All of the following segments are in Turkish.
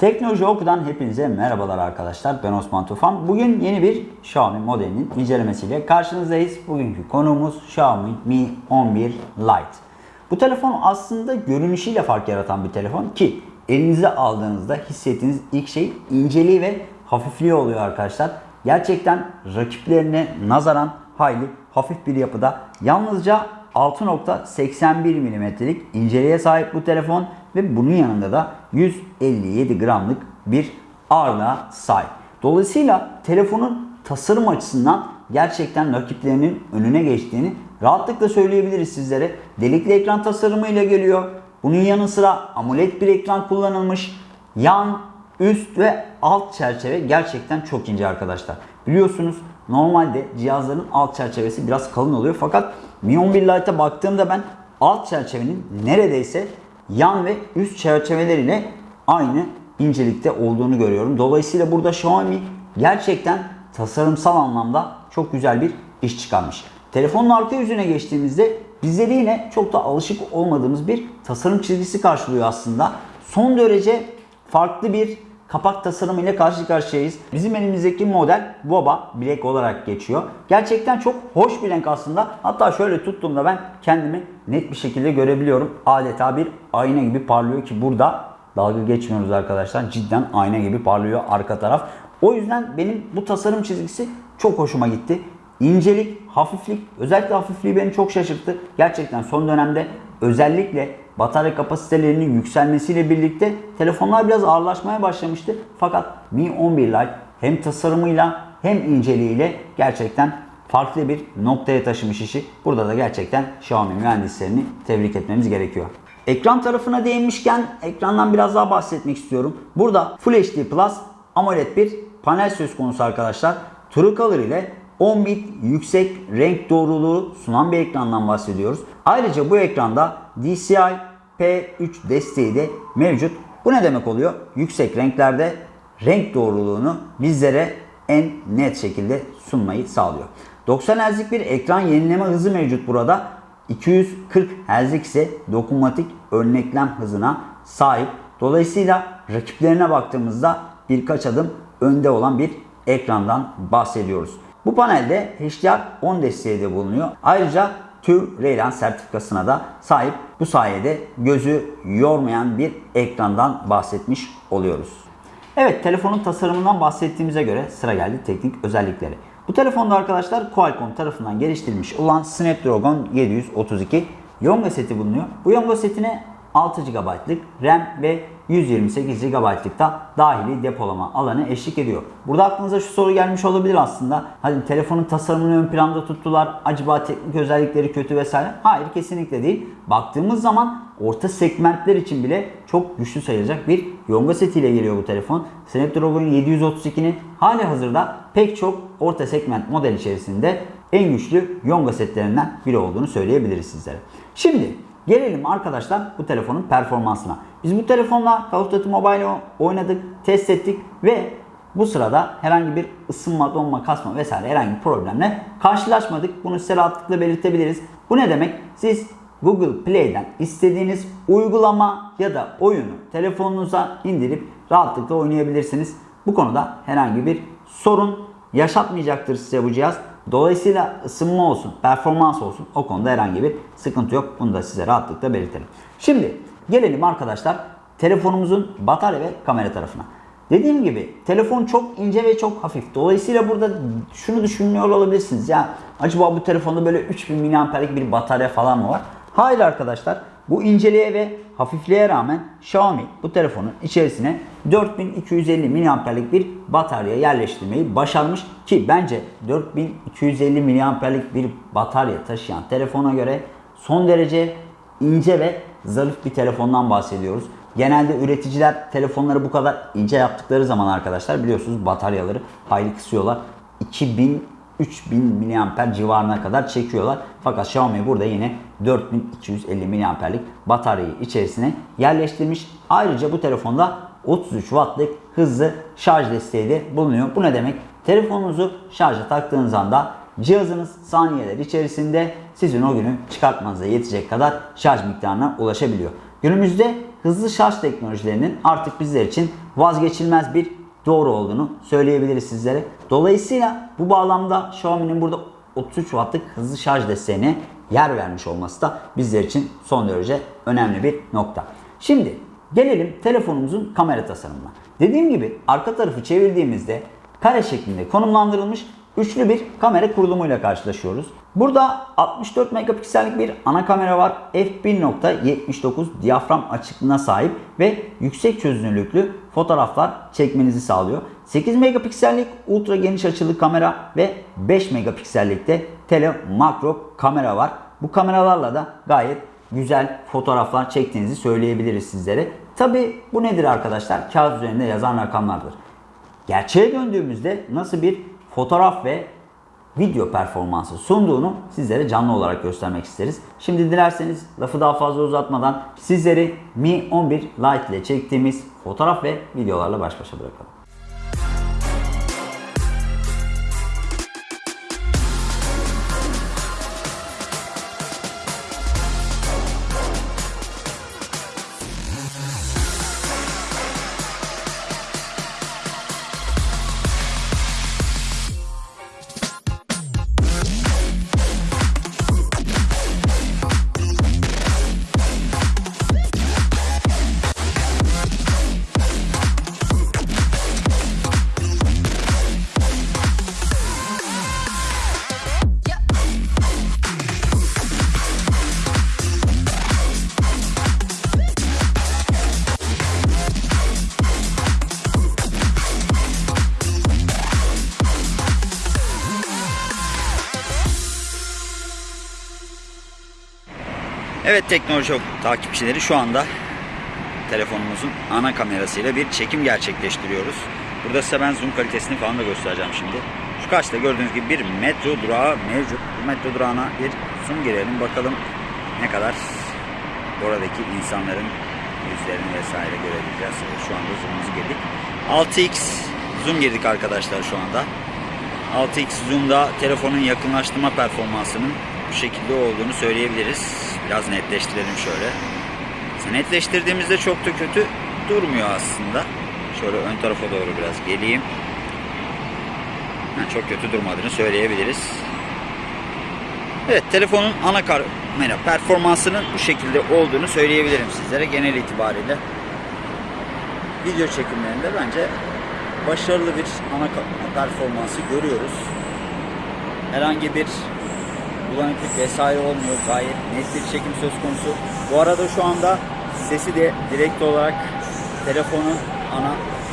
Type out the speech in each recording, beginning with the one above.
Teknoloji Oku'dan hepinize merhabalar arkadaşlar. Ben Osman Tufan. Bugün yeni bir Xiaomi modelinin incelemesiyle karşınızdayız. Bugünkü konuğumuz Xiaomi Mi 11 Lite. Bu telefon aslında görünüşüyle fark yaratan bir telefon ki elinize aldığınızda hissettiğiniz ilk şey inceliği ve hafifliği oluyor arkadaşlar. Gerçekten rakiplerine nazaran hayli hafif bir yapıda. Yalnızca 6.81 mm'lik inceliğe sahip bu telefon ve bunun yanında da 157 gramlık bir ağırlığa sahip. Dolayısıyla telefonun tasarım açısından gerçekten rakiplerinin önüne geçtiğini rahatlıkla söyleyebiliriz sizlere. Delikli ekran tasarımıyla geliyor. Bunun yanı sıra AMOLED bir ekran kullanılmış. Yan, üst ve alt çerçeve gerçekten çok ince arkadaşlar. Biliyorsunuz normalde cihazların alt çerçevesi biraz kalın oluyor. Fakat Mi 11 Lite'a baktığımda ben alt çerçevenin neredeyse yan ve üst çerçeveleriyle aynı incelikte olduğunu görüyorum. Dolayısıyla burada Xiaomi gerçekten tasarımsal anlamda çok güzel bir iş çıkarmış. Telefonun arka yüzüne geçtiğimizde bizleri yine çok da alışık olmadığımız bir tasarım çizgisi karşılıyor aslında. Son derece farklı bir kapak tasarımı ile karşı karşıyayız. Bizim elimizdeki model Boba Black olarak geçiyor. Gerçekten çok hoş bir renk aslında. Hatta şöyle tuttuğumda ben kendimi net bir şekilde görebiliyorum. Adeta bir ayna gibi parlıyor ki burada dalga geçmiyoruz arkadaşlar. Cidden ayna gibi parlıyor arka taraf. O yüzden benim bu tasarım çizgisi çok hoşuma gitti. İncelik, hafiflik, özellikle hafifliği beni çok şaşırttı. Gerçekten son dönemde özellikle batarya kapasitelerinin yükselmesiyle birlikte telefonlar biraz ağırlaşmaya başlamıştı. Fakat Mi 11 Lite hem tasarımıyla hem inceliğiyle gerçekten farklı bir noktaya taşımış işi. Burada da gerçekten Xiaomi mühendislerini tebrik etmemiz gerekiyor. Ekran tarafına değinmişken ekrandan biraz daha bahsetmek istiyorum. Burada Full HD Plus AMOLED bir panel söz konusu arkadaşlar. True Color ile 10 bit yüksek renk doğruluğu sunan bir ekrandan bahsediyoruz. Ayrıca bu ekranda DCI P3 desteği de mevcut. Bu ne demek oluyor? Yüksek renklerde renk doğruluğunu bizlere en net şekilde sunmayı sağlıyor. 90 Hz'lik bir ekran yenileme hızı mevcut burada. 240 Hz'lik ise dokunmatik örneklem hızına sahip. Dolayısıyla rakiplerine baktığımızda birkaç adım önde olan bir ekrandan bahsediyoruz. Bu panelde HDR10 desteği de bulunuyor. Ayrıca TÜV Raylan sertifikasına da sahip. Bu sayede gözü yormayan bir ekrandan bahsetmiş oluyoruz. Evet telefonun tasarımından bahsettiğimize göre sıra geldi teknik özellikleri. Bu telefonda arkadaşlar Qualcomm tarafından geliştirilmiş olan Snapdragon 732 Yonga seti bulunuyor. Bu Yonga setine 6 GB'lık RAM ve 128 GB'lık da dahili depolama alanı eşlik ediyor. Burada aklınıza şu soru gelmiş olabilir aslında. Hadi telefonun tasarımını ön planda tuttular. Acaba teknik özellikleri kötü vesaire? Hayır kesinlikle değil. Baktığımız zaman orta segmentler için bile çok güçlü sayılacak bir yonga setiyle geliyor bu telefon. Snapdragon 732'nin hali hazırda pek çok orta segment model içerisinde en güçlü yonga setlerinden biri olduğunu söyleyebiliriz sizlere. Şimdi Gelelim arkadaşlar bu telefonun performansına. Biz bu telefonla Call of Duty Mobile oynadık, test ettik ve bu sırada herhangi bir ısınma, donma, kasma vesaire herhangi bir problemle karşılaşmadık. Bunu size rahatlıkla belirtebiliriz. Bu ne demek? Siz Google Play'den istediğiniz uygulama ya da oyunu telefonunuza indirip rahatlıkla oynayabilirsiniz. Bu konuda herhangi bir sorun yaşatmayacaktır size bu cihaz. Dolayısıyla ısınma olsun, performans olsun o konuda herhangi bir sıkıntı yok. Bunu da size rahatlıkla belirtelim. Şimdi gelelim arkadaşlar telefonumuzun batarya ve kamera tarafına. Dediğim gibi telefon çok ince ve çok hafif. Dolayısıyla burada şunu düşünüyor olabilirsiniz. Ya acaba bu telefonda böyle 3000 mAh'lik bir batarya falan mı var? Hayır arkadaşlar. Bu inceliğe ve hafifliğe rağmen Xiaomi bu telefonun içerisine 4250 mAh'lik bir batarya yerleştirmeyi başarmış ki bence 4250 mAh'lik bir batarya taşıyan telefona göre son derece ince ve zarif bir telefondan bahsediyoruz. Genelde üreticiler telefonları bu kadar ince yaptıkları zaman arkadaşlar biliyorsunuz bataryaları hayli kısıyorlar. 2000 3000 mAh civarına kadar çekiyorlar. Fakat Xiaomi burada yine 4250 mAh'lik bataryayı içerisine yerleştirmiş. Ayrıca bu telefonda 33 wattlık hızlı şarj desteği de bulunuyor. Bu ne demek? Telefonunuzu şarja taktığınız anda cihazınız saniyeler içerisinde sizin o günü çıkartmanıza yetecek kadar şarj miktarına ulaşabiliyor. Günümüzde hızlı şarj teknolojilerinin artık bizler için vazgeçilmez bir doğru olduğunu söyleyebiliriz sizlere. Dolayısıyla bu bağlamda Xiaomi'nin burada 33 wattlık hızlı şarj desteğine yer vermiş olması da bizler için son derece önemli bir nokta. Şimdi gelelim telefonumuzun kamera tasarımına. Dediğim gibi arka tarafı çevirdiğimizde kare şeklinde konumlandırılmış üçlü bir kamera kurulumuyla karşılaşıyoruz. Burada 64 megapiksellik bir ana kamera var. f1.79 diyafram açıklığına sahip ve yüksek çözünürlüklü fotoğraflar çekmenizi sağlıyor. 8 megapiksellik ultra geniş açılı kamera ve 5 megapiksellikte tele makro kamera var. Bu kameralarla da gayet güzel fotoğraflar çektiğinizi söyleyebiliriz sizlere. Tabi bu nedir arkadaşlar? Kağıt üzerinde yazan rakamlardır. Gerçeğe döndüğümüzde nasıl bir fotoğraf ve video performansı sunduğunu sizlere canlı olarak göstermek isteriz. Şimdi dilerseniz lafı daha fazla uzatmadan sizleri Mi 11 Lite ile çektiğimiz fotoğraf ve videolarla baş başa bırakalım. Evet teknoloji takipçileri şu anda telefonumuzun ana kamerasıyla bir çekim gerçekleştiriyoruz. Burada size ben zoom kalitesini falan da göstereceğim şimdi. Şu karşıda gördüğünüz gibi bir metro durağı mevcut. Bu metro durağına bir zoom girelim bakalım ne kadar oradaki insanların yüzlerini vesaire görebileceğiz. Şu anda zoom'umuzu girdik. 6x zoom girdik arkadaşlar şu anda. 6x zoom'da telefonun yakınlaştırma performansının bu şekilde olduğunu söyleyebiliriz. Biraz netleştirelim şöyle. Netleştirdiğimizde çok da kötü durmuyor aslında. Şöyle ön tarafa doğru biraz geleyim. Ha, çok kötü durmadığını söyleyebiliriz. Evet telefonun ana kamera performansının bu şekilde olduğunu söyleyebilirim sizlere genel itibariyle. Video çekimlerinde bence başarılı bir ana performansı görüyoruz. Herhangi bir bulanıklık vesaire olmuyor. Gayet net bir çekim söz konusu. Bu arada şu anda sesi de direkt olarak telefonun ana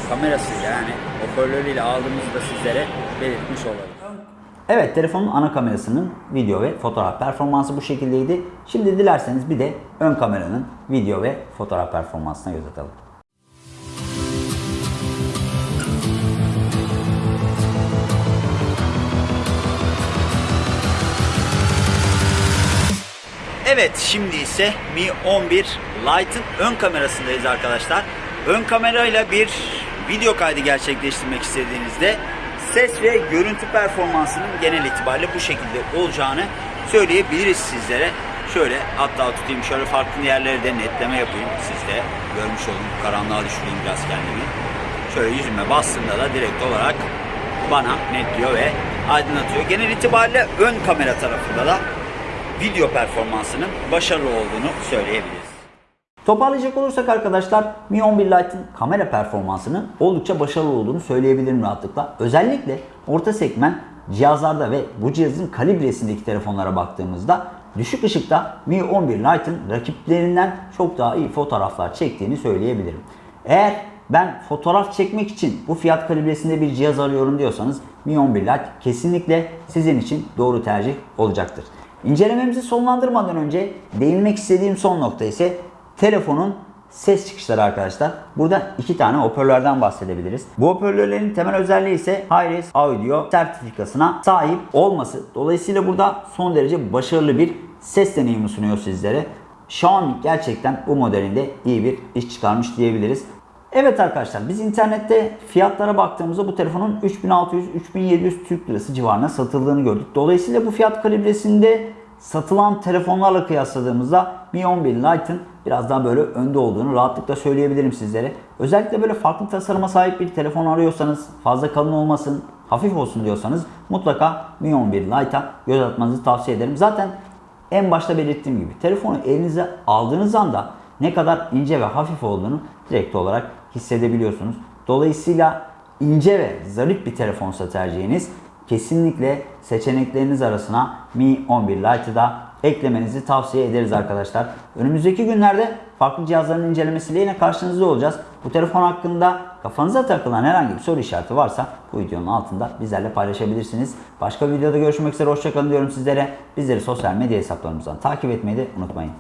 kamerasıyla yani hoparlörüyle aldığımızı da sizlere belirtmiş olalım. Evet telefonun ana kamerasının video ve fotoğraf performansı bu şekildeydi. Şimdi dilerseniz bir de ön kameranın video ve fotoğraf performansına göz atalım. Evet şimdi ise Mi 11 Lite'ın ön kamerasındayız arkadaşlar. Ön kamerayla bir video kaydı gerçekleştirmek istediğinizde ses ve görüntü performansının genel itibariyle bu şekilde olacağını söyleyebiliriz sizlere. Şöyle hatta tutayım şöyle farklı yerlere de netleme yapayım. Siz de görmüş olun. Karanlığa düşüreyim biraz kendimi. Şöyle yüzüme bastığımda da direkt olarak bana netliyor ve aydınlatıyor. Genel itibariyle ön kamera tarafında da video performansının başarılı olduğunu söyleyebiliriz. Toparlayacak olursak arkadaşlar Mi 11 Lite'ın kamera performansının oldukça başarılı olduğunu söyleyebilirim rahatlıkla. Özellikle orta segment cihazlarda ve bu cihazın kalibresindeki telefonlara baktığımızda düşük ışıkta Mi 11 Lite'ın rakiplerinden çok daha iyi fotoğraflar çektiğini söyleyebilirim. Eğer ben fotoğraf çekmek için bu fiyat kalibresinde bir cihaz arıyorum diyorsanız Mi 11 Lite kesinlikle sizin için doğru tercih olacaktır. İncelememizi sonlandırmadan önce değinmek istediğim son nokta ise telefonun ses çıkışları arkadaşlar. Burada iki tane hoparlörden bahsedebiliriz. Bu hoparlörlerin temel özelliği ise Hi-Res Audio sertifikasına sahip olması. Dolayısıyla burada son derece başarılı bir ses deneyimi sunuyor sizlere. Xiaomi gerçekten bu modelinde iyi bir iş çıkarmış diyebiliriz. Evet arkadaşlar biz internette fiyatlara baktığımızda bu telefonun 3600-3700 Türk Lirası civarına satıldığını gördük. Dolayısıyla bu fiyat kalibresinde satılan telefonlarla kıyasladığımızda Mi 11 Lite'ın biraz daha böyle önde olduğunu rahatlıkla söyleyebilirim sizlere. Özellikle böyle farklı tasarıma sahip bir telefon arıyorsanız, fazla kalın olmasın, hafif olsun diyorsanız mutlaka Mi 11 Lite'a göz atmanızı tavsiye ederim. Zaten en başta belirttiğim gibi telefonu elinize aldığınız anda ne kadar ince ve hafif olduğunu direkt olarak hissedebiliyorsunuz. Dolayısıyla ince ve zarif bir telefonsa tercihiniz kesinlikle seçenekleriniz arasına Mi 11 Lite'ı da eklemenizi tavsiye ederiz arkadaşlar. Önümüzdeki günlerde farklı cihazların incelemesiyle yine karşınızda olacağız. Bu telefon hakkında kafanıza takılan herhangi bir soru işareti varsa bu videonun altında bizlerle paylaşabilirsiniz. Başka bir videoda görüşmek üzere hoşçakalın diyorum sizlere. Bizleri sosyal medya hesaplarımızdan takip etmeyi de unutmayın.